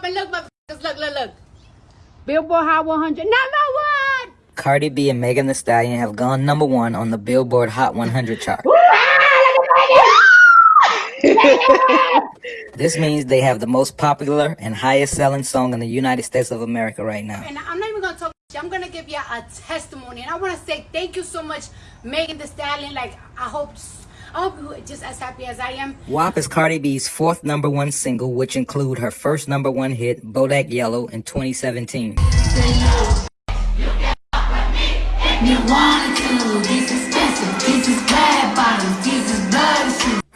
up and look, motherfuckers. Look, look, look. Billboard Hot 100, number one. Cardi B and Megan Thee Stallion have gone number one on the Billboard Hot 100 chart. This means they have the most popular and highest selling song in the United States of America right now. And I'm not even gonna talk. I'm gonna give you a testimony, and I want to say thank you so much, Megan Thee Stallion. Like I hope, Oh, I hope you're just as happy as I am. WAP is Cardi B's fourth number one single, which include her first number one hit, Bodak Yellow, in 2017.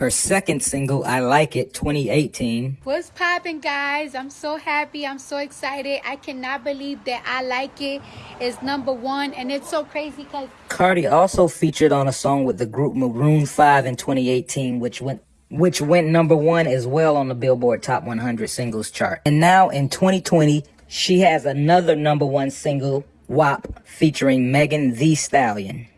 Her second single, I Like It, 2018, What's poppin', guys? I'm so happy. I'm so excited. I cannot believe that I like it. It's number one, and it's so crazy because Cardi also featured on a song with the group Maroon 5 in 2018, which went which went number one as well on the Billboard Top 100 Singles chart. And now in 2020, she has another number one single, WAP, featuring Megan Thee Stallion.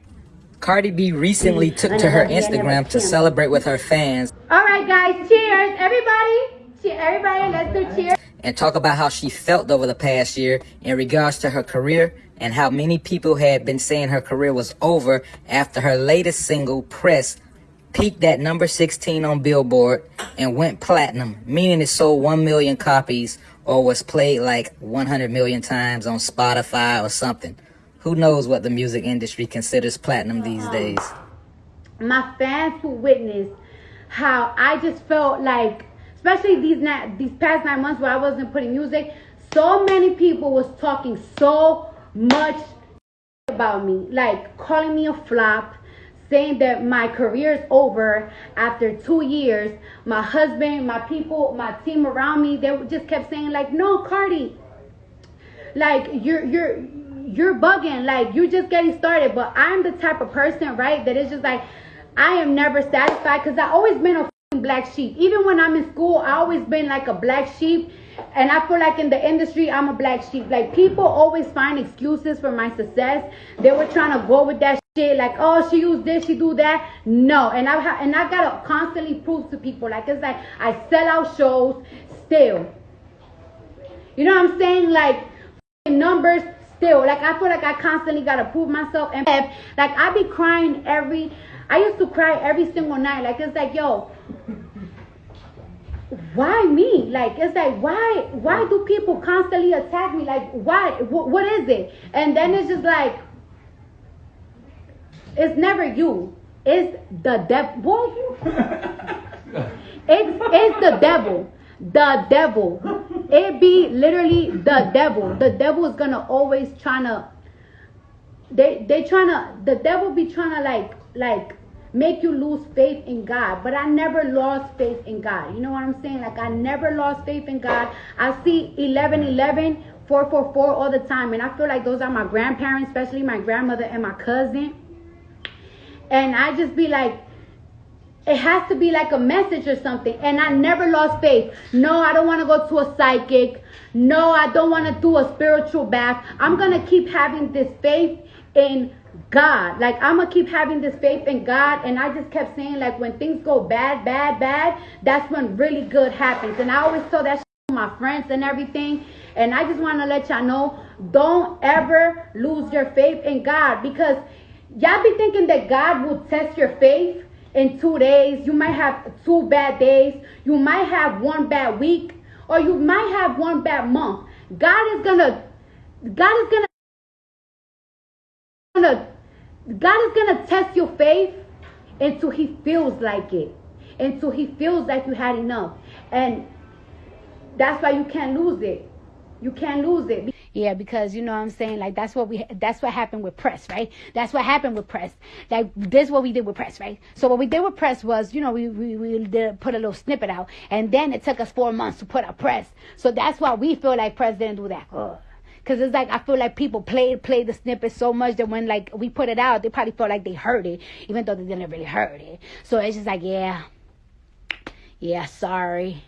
Cardi B recently took to her Instagram to celebrate with her fans All right, guys, cheers, everybody. Cheer, everybody, let's do cheers. and talk about how she felt over the past year in regards to her career and how many people had been saying her career was over after her latest single, Press, peaked at number 16 on Billboard and went platinum, meaning it sold 1 million copies or was played like 100 million times on Spotify or something. Who knows what the music industry considers platinum these uh-huh. days? my fans who witnessed how I just felt like, especially these these past nine months where I wasn't putting music, so many people was talking so much about me, like calling me a flop, saying that my career is over after two years. My husband, my people, my team around me, they just kept saying like, "No, Cardi, like you're you're you're bugging like you're just getting started but i'm the type of person right that is just like i am never satisfied because i always been a black sheep. Even when i'm in school i always been like a black sheep and i feel like in the industry i'm a black sheep. Like people always find excuses for my success. They were trying to go with that shit like oh she used this she do that. No and i ha- and i gotta constantly prove to people like it's like i sell out shows still. You know what i'm saying? Like numbers still. Like I feel like I constantly gotta prove myself and like I be crying every I used to cry every single night. Like it's like, yo, why me? Like it's like why why do people constantly attack me? Like why what, what is it? And then it's just like it's never you. It's the devil. Boy, you it's it's the devil. The devil. It be literally the devil. The devil is gonna always trying to. They they trying to. The devil be trying to like like make you lose faith in God. But I never lost faith in God. You know what I'm saying? Like I never lost faith in God. I see 11 11 444 all the time, and I feel like those are my grandparents, especially my grandmother and my cousin. And I just be like, it has to be like a message or something. And I never lost faith. No, I don't want to go to a psychic. No, I don't want to do a spiritual bath. I'm going to keep having this faith in God. Like, I'm going to keep having this faith in God. And I just kept saying, like, when things go bad, bad, bad, that's when really good happens. And I always tell that to my friends and everything. And I just want to let y'all know don't ever lose your faith in God because y'all be thinking that God will test your faith in two days. You might have two bad days. You might have one bad week, or you might have one bad month. God is gonna, God is gonna, gonna God is gonna test your faith until He feels like it, until He feels like you had enough, and that's why you can't lose it. You can't lose it. Yeah, because you know what I'm saying? Like that's what we that's what happened with press, right? That's what happened with press. Like this is what we did with press, right? So what we did with press was, you know, we we, we did put a little snippet out and then it took us four months to put out press. So that's why we feel like press didn't do that. Ugh. Cause it's like I feel like people played played the snippet so much that when like we put it out, they probably felt like they heard it, even though they didn't really heard it. So it's just like, yeah, yeah, sorry,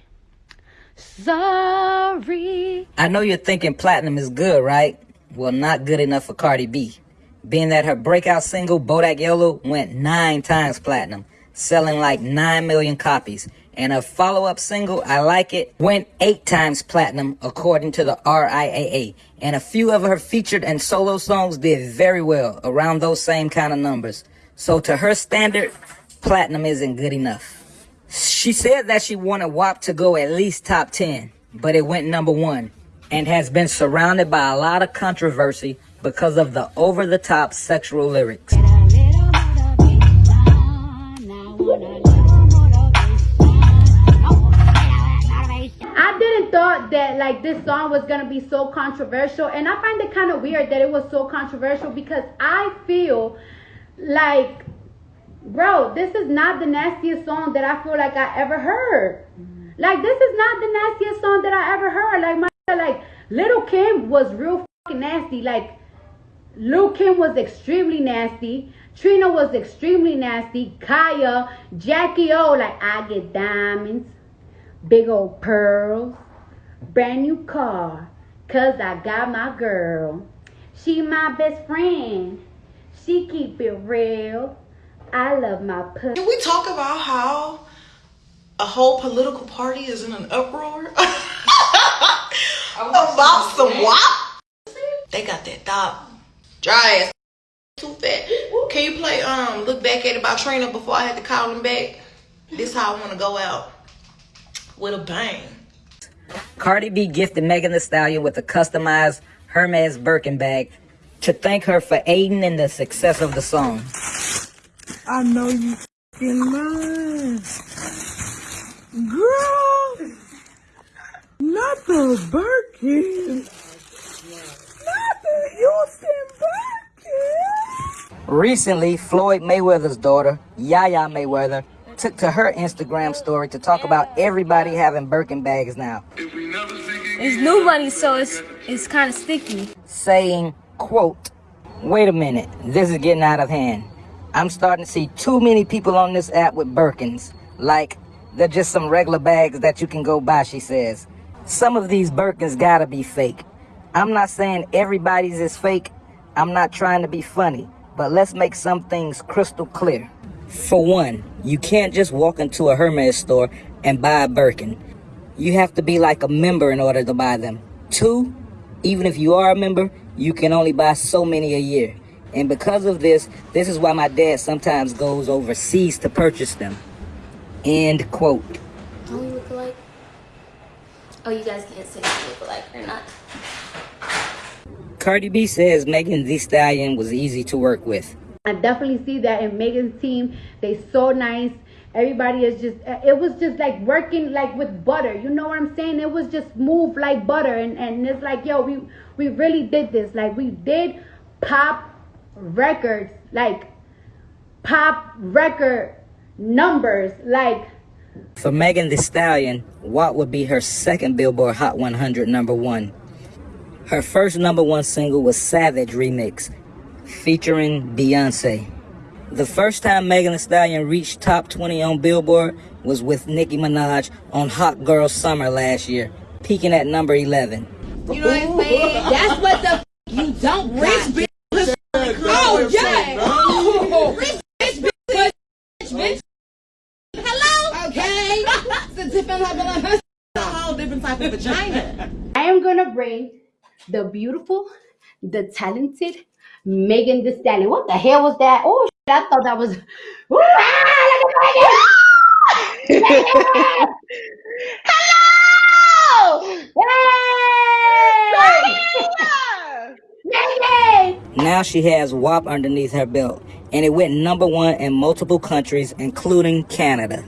sorry. I know you're thinking platinum is good, right? Well, not good enough for Cardi B. Being that her breakout single, Bodak Yellow, went nine times platinum, selling like 9 million copies. and her follow-up single, I Like It, went eight times platinum according to the RIAA. And a few of her featured and solo songs did very well, around those same kind of numbers. So to her standard, platinum isn't good enough. She said that she wanted WAP to go at least top 10, but it went number one and has been surrounded by a lot of controversy because of the over-the-top sexual lyrics. I didn't thought that like this song was gonna be so controversial, and I find it kind of weird that it was so controversial because I feel like, bro, this is not the nastiest song that I feel like I ever heard. Mm-hmm. Like this is not the nastiest song that I ever heard. Like my like Lil Kim was real fucking nasty. Like Lil Kim was extremely nasty. Trina was extremely nasty. Khia, Jackie O, like I get diamonds, big old pearls, brand new car, cause I got my girl. She my best friend. She keep it real. I love my pussy. Can we talk about how a whole political party is in an uproar about some WAP? They got that dog dry ass too fat. Can you play um look back at it by Trina before I had to call him back? This how I want to go out with a bang. Cardi B gifted Megan Thee Stallion with a customized Hermes Birkin bag to thank her for aiding in the success of the song. I know you fucking lying. Girl, not the Birkin. Not the Houston Birkin. Recently, Floyd Mayweather's daughter, Yaya Mayweather, took to her Instagram story to talk about everybody having Birkin bags now, It's new money, so it's it's kind of sticky. saying, quote, wait a minute, this is getting out of hand. I'm starting to see too many people on this app with Birkins. Like, they're just some regular bags that you can go buy, she says. Some of these Birkins gotta be fake. I'm not saying everybody's is fake. I'm not trying to be funny, but let's make some things crystal clear. For one, you can't just walk into a Hermes store and buy a Birkin. You have to be like a member in order to buy them. Two, even if you are a member, you can only buy so many a year. And because of this, this is why my dad sometimes goes overseas to purchase them. End quote. Don't we look alike? Oh, you guys can't say if we look alike or not. Cardi B says Megan Thee Stallion was easy to work with. I definitely see that in Megan's team. They so nice. Everybody is just it was just like working like with butter. You know what I'm saying? It was just move like butter and, and it's like yo, we we really did this. Like we did pop records, like pop record numbers, like For Megan Thee Stallion, what would be her second Billboard Hot 100 number one? Her first number one single was Savage Remix, featuring Beyonce. The first time Megan Thee Stallion reached top 20 on Billboard was with Nicki Minaj on Hot Girl Summer last year, peaking at number 11. You know what I'm saying? That's what the f- you don't rich bitch. Oh yeah. Oh, rich bitch. Rich bitch. Hello. Okay. it's a different level of a whole different type of vagina. I am gonna bring the beautiful, the talented Megan Thee Stallion. What the hell was that? Oh, shit, I thought that was. Ooh, ah, look at Megan! Hello! Megan! Now she has WAP underneath her belt, and it went number one in multiple countries, including Canada.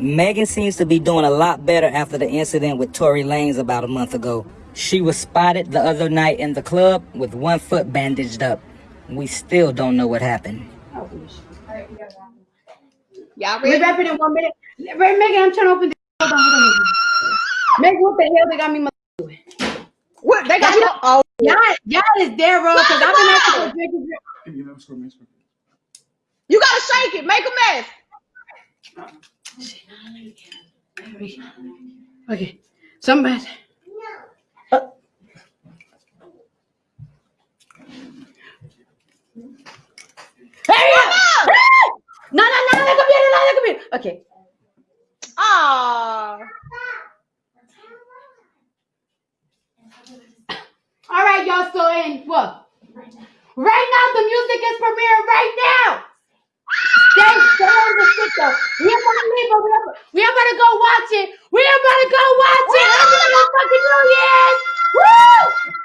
Megan seems to be doing a lot better after the incident with Tory Lanez about a month ago. She was spotted the other night in the club with one foot bandaged up. We still don't know what happened. Y'all ready? We ready? wrap it in one minute. Wait, Megan, I'm trying to open the. Hold on, hold on. Megan, what the hell they got me? doing? What they got you? Oh, Y'all, y'all is there, bro. Cause I've been asking for drink and drink. you gotta shake it. Make a mess. Okay, somebody. Uh. Hey! No, no, no, no, computer, no, no, computer. Okay. Oh All right, y'all. So in what? Right now, the music is premiering right now. Stay, stay the stick though. We are gonna leave, but we about to go watch it. We about to go watch it. I fucking New Year's. Woo!